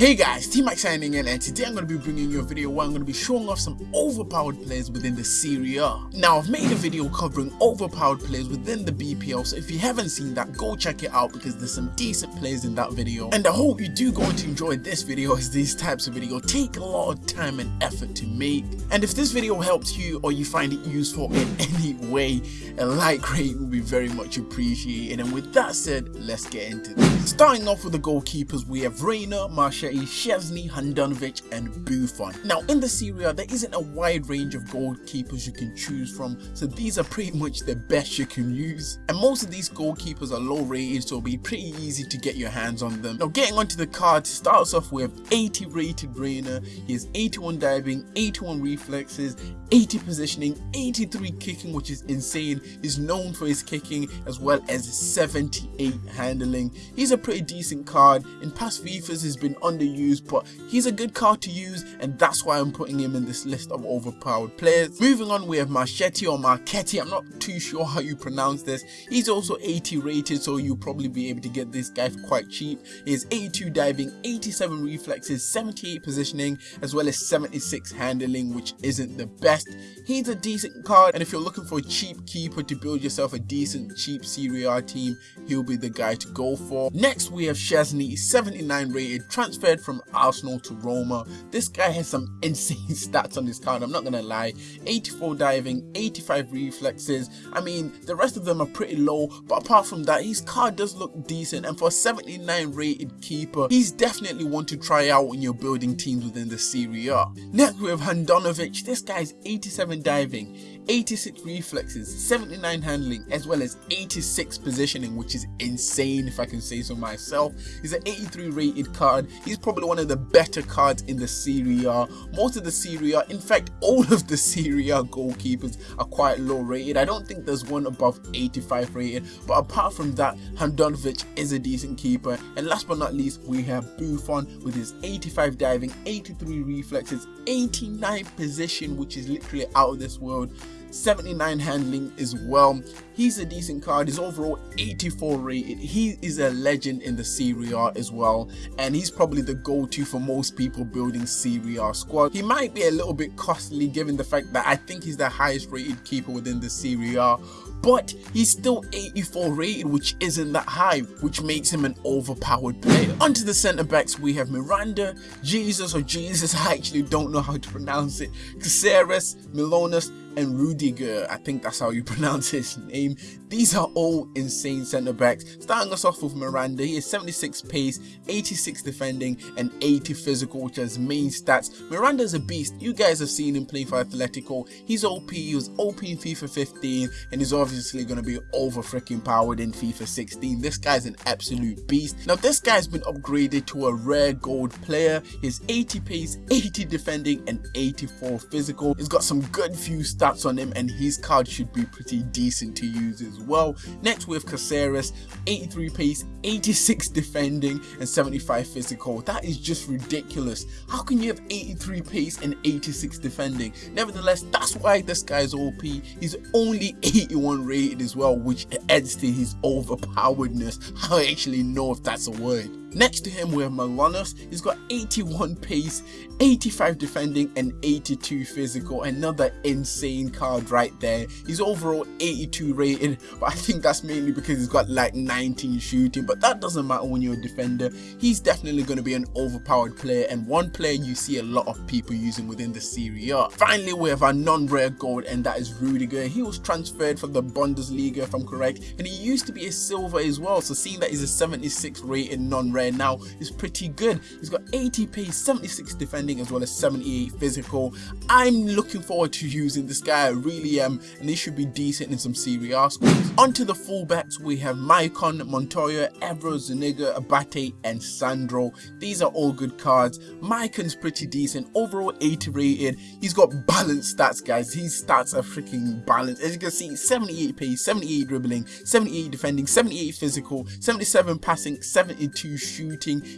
Hey guys, T-Mac signing in and today I'm going to be bringing you a video where I'm going to be showing off some overpowered players within the Serie A. Now I've made a video covering overpowered players within the BPL so if you haven't seen that go check it out because there's some decent players in that video and I hope you do going to enjoy this video as these types of video take a lot of time and effort to make and if this video helps you or you find it useful in any way a like rate will be very much appreciated and with that said let's get into this. Starting off with the goalkeepers we have Reina, Marchetti Szczesny, Handanovic and Buffon. Now in the Serie A there isn't a wide range of goalkeepers you can choose from so these are pretty much the best you can use and most of these goalkeepers are low rated so it'll be pretty easy to get your hands on them. Now getting onto the card starts off with 80 rated Reina, he has 81 diving, 81 reflexes, 80 positioning, 83 kicking which is insane, he's known for his kicking as well as 78 handling. He's a pretty decent card, in past FIFAs he's been under underused, but he's a good card to use, and that's why I'm putting him in this list of overpowered players. Moving on, we have Marchetti or Marchetti. I'm not too sure how you pronounce this. He's also 80 rated, so you'll probably be able to get this guy quite cheap. He has 82 diving, 87 reflexes, 78 positioning, as well as 76 handling, which isn't the best. He's a decent card, and if you're looking for a cheap keeper to build yourself a decent cheap Serie A team, he'll be the guy to go for. Next, we have Szczesny, 79 rated, transferred from Arsenal to Roma. This guy has some insane stats on his card, I'm not gonna lie. 84 diving, 85 reflexes. I mean, the rest of them are pretty low, but apart from that, his card does look decent. And for a 79 rated keeper, he's definitely one to try out when you're building teams within the Serie A. Next, we have Handanovic. This guy's 87 diving, 86 reflexes, 79 handling, as well as 86 positioning, which is insane if I can say so myself. He's an 83 rated card. He's probably one of the better cards in the Serie A. Most of the Serie A, in fact, all of the Serie A goalkeepers are quite low rated. I don't think there's one above 85 rated, but apart from that, Handanovic is a decent keeper. And last but not least, we have Buffon with his 85 diving, 83 reflexes, 89 position, which is literally out of this world. 79 handling as well. He's a decent card. He's overall 84 rated. He is a legend in the Serie A as well. And he's probably the go-to for most people building Serie A squad. He might be a little bit costly given the fact that I think he's the highest rated keeper within the Serie A but he's still 84 rated which isn't that high which makes him an overpowered player. Onto the centre backs we have Miranda, Jesus or Jesus I actually don't know how to pronounce it, Caceres, Manolas and Rudiger, I think that's how you pronounce his name. These are all insane centre backs. Starting us off with Miranda, he has 76 pace, 86 defending and 80 physical which his main stats. Miranda's a beast, you guys have seen him play for Atletico, he's OP, he was OP in FIFA 15 and he's obviously going to be over freaking powered in FIFA 16. This guy's an absolute beast. Now this guy's been upgraded to a rare gold player, he's 80 pace, 80 defending and 84 physical. He's got some good few stats on him and his card should be pretty decent to use as well. Next we have Caceres, 83 pace, 86 defending and 75 physical. That is just ridiculous. How can you have 83 pace and 86 defending? Nevertheless, that's why this guy is OP. He's only 81 rated as well, which adds to his overpoweredness. I actually know if that's a word. Next to him we have Manolas, he's got 81 pace, 85 defending and 82 physical, another insane card right there. He's overall 82 rated, but I think that's mainly because he's got like 19 shooting, but that doesn't matter when you're a defender. He's definitely going to be an overpowered player and one player you see a lot of people using within the Serie A. Finally we have our non-rare gold and that is Rudiger. He was transferred from the Bundesliga if I'm correct and he used to be a silver as well, so seeing that he's a 76 rated non-rare rare now is pretty good. He's got 80 pace, 76 defending as well as 78 physical. I'm looking forward to using this guy, I really am, and he should be decent in some Serie A squads. Onto the fullbacks, we have Maicon, Montoya, Evra, Zuniga, Abate, and Sandro. These are all good cards. Maicon's pretty decent, overall 80 rated. He's got balanced stats, guys. His stats are freaking balanced. As you can see, 78 pace, 78 dribbling, 78 defending, 78 physical, 77 passing, 72 shooting.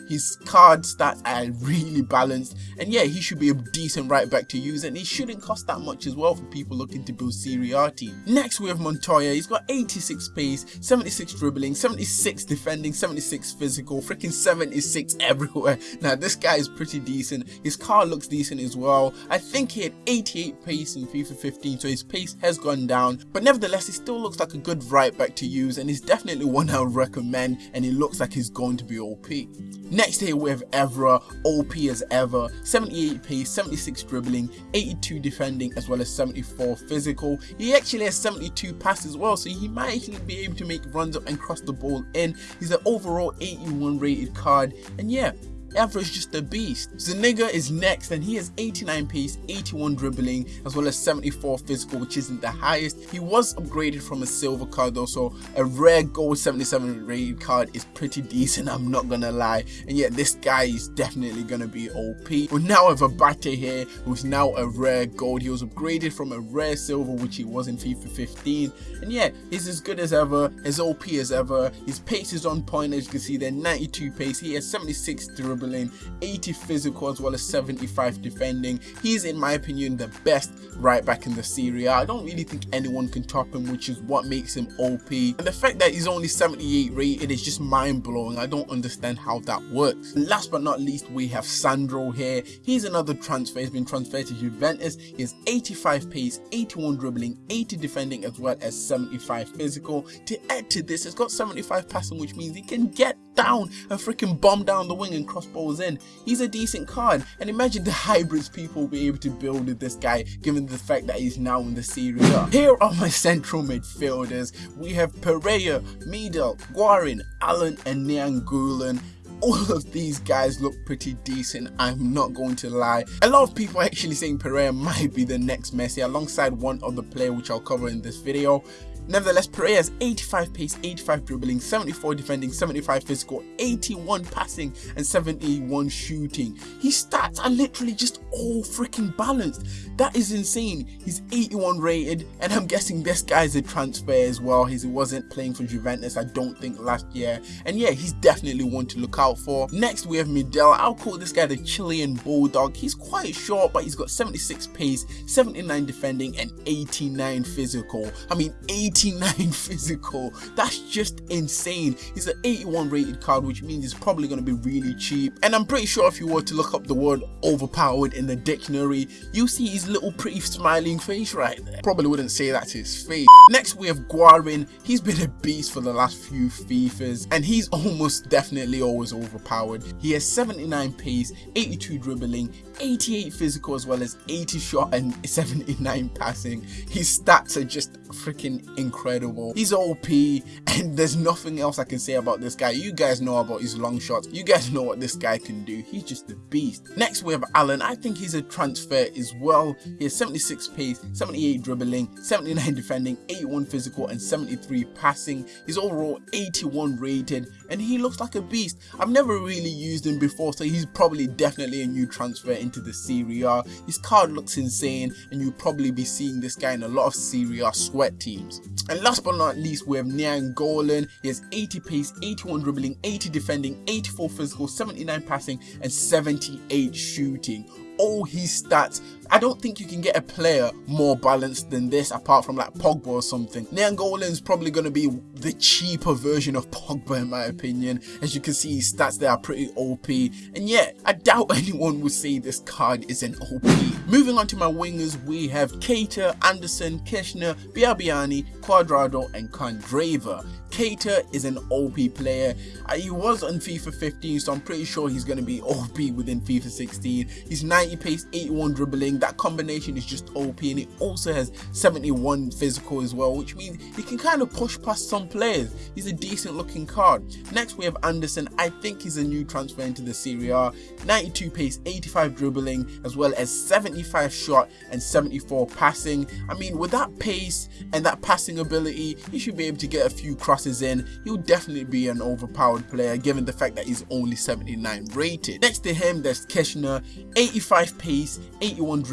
His card stats are really balanced. And yeah, he should be a decent right back to use and he shouldn't cost that much as well for people looking to build Serie A team. Next we have Montoya. He's got 86 pace, 76 dribbling, 76 defending, 76 physical, freaking 76 everywhere. Now this guy is pretty decent. His car looks decent as well. I think he had 88 pace in FIFA 15 so his pace has gone down. But nevertheless he still looks like a good right back to use and he's definitely one I would recommend and he looks like he's going to be OP. Next here we have Evra, OP as ever, 78 pace, 76 dribbling, 82 defending as well as 74 physical. He actually has 72 passes as well so he might actually be able to make runs up and cross the ball in. He's an overall 81 rated card and yeah, Evra is just a beast. Zuniga is next and he has 89 pace, 81 dribbling as well as 74 physical which isn't the highest. He was upgraded from a silver card though so a rare gold 77 rated card is pretty decent I'm not gonna lie and yet this guy is definitely gonna be OP. We now have Abate here who's now a rare gold. He was upgraded from a rare silver which he was in FIFA 15 and yeah he's as good as ever, as OP as ever. His pace is on point as you can see there 92 pace, he has 76 dribbling dribbling, 80 physical as well as 75 defending. He's in my opinion the best right back in the Serie. I don't really think anyone can top him which is what makes him OP. And the fact that he's only 78 rated is just mind blowing. I don't understand how that works. last but not least we have Sandro here. He's another transfer. He's been transferred to Juventus. He's 85 pace, 81 dribbling, 80 defending as well as 75 physical. To add to this, he's got 75 passing which means he can get down and freaking bomb down the wing and cross balls in. He's a decent card and imagine the hybrids people will be able to build with this guy given the fact that he's now in the Serie A. Here are my central midfielders. We have Pereyra, Medel, Guarin, Allan and Nainggolan all of these guys look pretty decent i'm not going to lie a lot of people are actually saying pereyra might be the next messi alongside one other player which i'll cover in this video Nevertheless, Pereyra has 85 pace, 85 dribbling, 74 defending, 75 physical, 81 passing, and 71 shooting. His stats are literally just all freaking balanced. That is insane. He's 81 rated, and I'm guessing this guy's a transfer as well. He wasn't playing for Juventus, I don't think, last year. And yeah, he's definitely one to look out for. Next, we have Medel. I'll call this guy the Chilean Bulldog. He's quite short, but he's got 76 pace, 79 defending, and 89 physical. I mean, 89 physical. That's just insane. He's an 81 rated card, which means he's probably going to be really cheap. And I'm pretty sure if you were to look up the word overpowered in the dictionary, you'll see his little pretty smiling face right there. Probably wouldn't say that to his face. Next, we have Guarin. He's been a beast for the last few FIFAs, and he's almost definitely always overpowered. He has 79 pace, 82 dribbling, 88 physical as well as 80 shot and 79 passing. His stats are just freaking incredible. He's OP and there's nothing else I can say about this guy. You guys know about his long shots. You guys know what this guy can do. He's just a beast. Next we have Allan. I think he's a transfer as well. He has 76 pace, 78 dribbling, 79 defending, 81 physical and 73 passing. He's overall 81 rated and he looks like a beast. I've never really used him before so he's probably definitely a new transfer into the Serie A. His card looks insane and you'll probably be seeing this guy in a lot of Serie A sweat teams. And last but not least we have Nainggolan. He has 80 pace, 81 dribbling, 80 defending, 84 physical, 79 passing and 78 shooting all his stats. I don't think you can get a player more balanced than this apart from like Pogba or something. is probably going to be the cheaper version of Pogba in my opinion. As you can see his stats they are pretty OP and yet I doubt anyone would say this card is an OP. Moving on to my wingers we have Keita, Anderson, Kishna, Biabiany, Cuadrado and Candreva. Keita is an OP player. Uh, he was on FIFA 15, so I'm pretty sure he's going to be OP within FIFA 16. He's 90 pace, 81 dribbling. That combination is just OP, and he also has 71 physical as well, which means he can kind of push past some players. He's a decent looking card. Next, we have Anderson. I think he's a new transfer into the Serie A. 92 pace, 85 dribbling, as well as 75 shot and 74 passing. I mean, with that pace and that passing ability, he should be able to get a few crosses in, he'll definitely be an overpowered player given the fact that he's only 79 rated. Next to him, there's Kishna, 85 pace, 81 dribbling.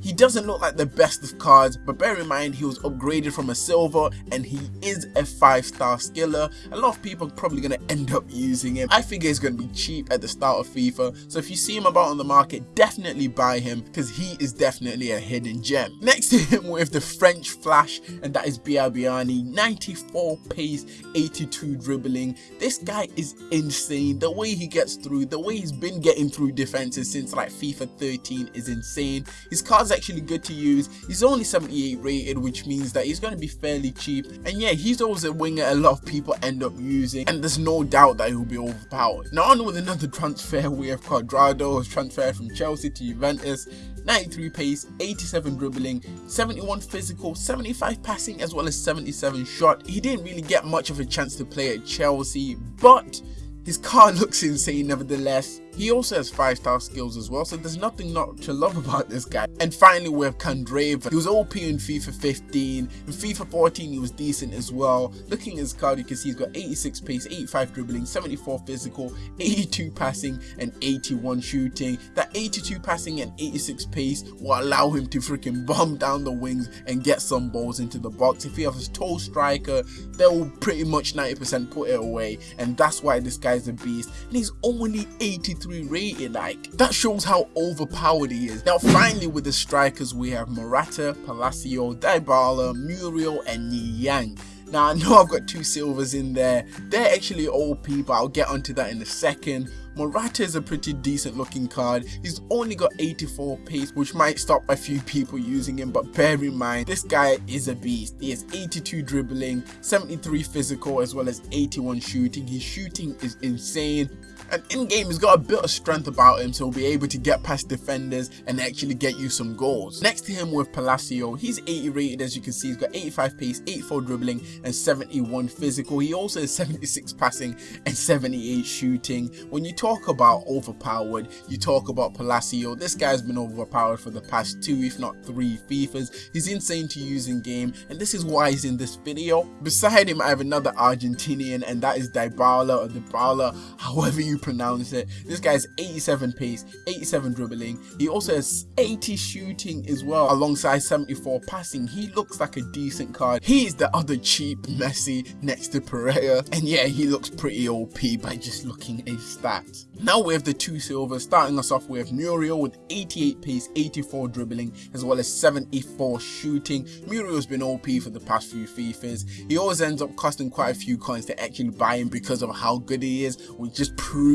He doesn't look like the best of cards, but bear in mind he was upgraded from a silver and he is a 5 star skiller. A lot of people are probably going to end up using him. I figure he's going to be cheap at the start of FIFA, so if you see him about on the market, definitely buy him because he is definitely a hidden gem. Next to him with the French Flash, and that is Biabiany, 94 pace, 82 dribbling. This guy is insane. The way he gets through, the way he's been getting through defenses since like FIFA 13 is insane. His card's actually good to use. He's only 78 rated, which means that he's going to be fairly cheap. And yeah, he's always a winger a lot of people end up using, and there's no doubt that he'll be overpowered. Now on with another transfer, we have Cuadrado, who's transferred from Chelsea to Juventus. 93 pace, 87 dribbling, 71 physical, 75 passing as well as 77 shot. He didn't really get much of a chance to play at Chelsea, but his car looks insane nevertheless. He also has 5 star skills as well, so there's nothing not to love about this guy. And finally we have Candreva. He was OP in FIFA 15. In FIFA 14 he was decent as well. Looking at his card you can see he's got 86 pace, 85 dribbling, 74 physical, 82 passing and 81 shooting. That 82 passing and 86 pace will allow him to freaking bomb down the wings and get some balls into the box. If he has a tall striker, they will pretty much 90% put it away and that's why this guy's a beast. And he's only 83 rated like that shows how overpowered he is now finally with the strikers we have Morata, Palacio, Dybala, Muriel and Niang now I know I've got two silvers in there they're actually OP but I'll get onto that in a second Morata is a pretty decent looking card. He's only got 84 pace which might stop a few people using him but bear in mind this guy is a beast. He has 82 dribbling, 73 physical as well as 81 shooting. His shooting is insane and in-game he's got a bit of strength about him so he'll be able to get past defenders and actually get you some goals. Next to him with Palacio, he's 80 rated as you can see, he's got 85 pace, 84 dribbling and 71 physical. He also has 76 passing and 78 shooting. When you talk about overpowered, you talk about Palacio. This guy's been overpowered for the past two if not three FIFAs. He's insane to use in game and this is why he's in this video. Beside him I have another Argentinian and that is Dybala or Dybala, however you pronounce it. This guy's 87 pace, 87 dribbling. He also has 80 shooting as well alongside 74 passing. He looks like a decent card. He's the other cheap Messi next to Pereyra. And yeah, he looks pretty OP by just looking at his stats. Now we have the two silvers, starting us off with Muriel with 88 pace, 84 dribbling, as well as 74 shooting. Muriel's been OP for the past few FIFAs. He always ends up costing quite a few coins to actually buy him because of how good he is, which just proves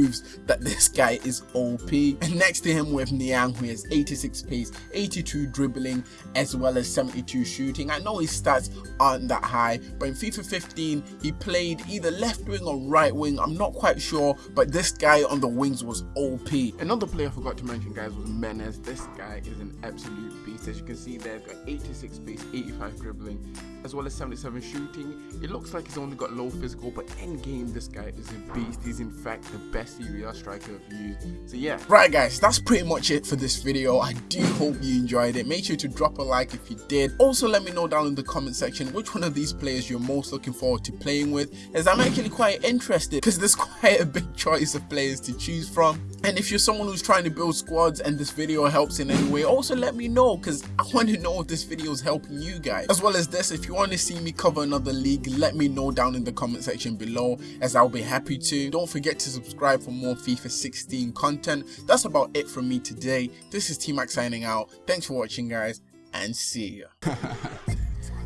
that this guy is OP. And next to him with Niang, who has 86 pace, 82 dribbling, as well as 72 shooting. I know his stats aren't that high, but in FIFA 15, he played either left wing or right wing, I'm not quite sure, but this guy on the wings was OP. Another player I forgot to mention guys was Menez. This guy is an absolute beast. As you can see there's got 86 pace, 85 dribbling, as well as 77 shooting. It looks like he's only got low physical, but in game this guy is a beast. He's in fact the best Serie striker I've used. So yeah. Right guys, that's pretty much it for this video. I do hope you enjoyed it. Make sure to drop a like if you did. Also let me know down in the comment section which one of these players you're most looking forward to playing with as I'm actually quite interested because there's quite a big choice of players to choose from. And if you're someone who's trying to build squads and this video helps in any way, also let me know because I want to know if this video is helping you guys. As well as this, if you want to see me cover another league, let me know down in the comment section below as I'll be happy to. Don't forget to subscribe for more FIFA 16 content. That's about it from me today. This is T-Mac signing out. Thanks for watching guys and see ya.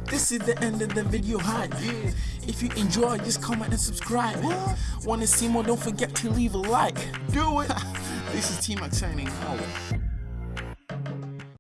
This is the end of the video hi yeah. If you enjoyed just comment and subscribe what? Wanna see more don't forget to leave a like Do it This is T-Mac signing out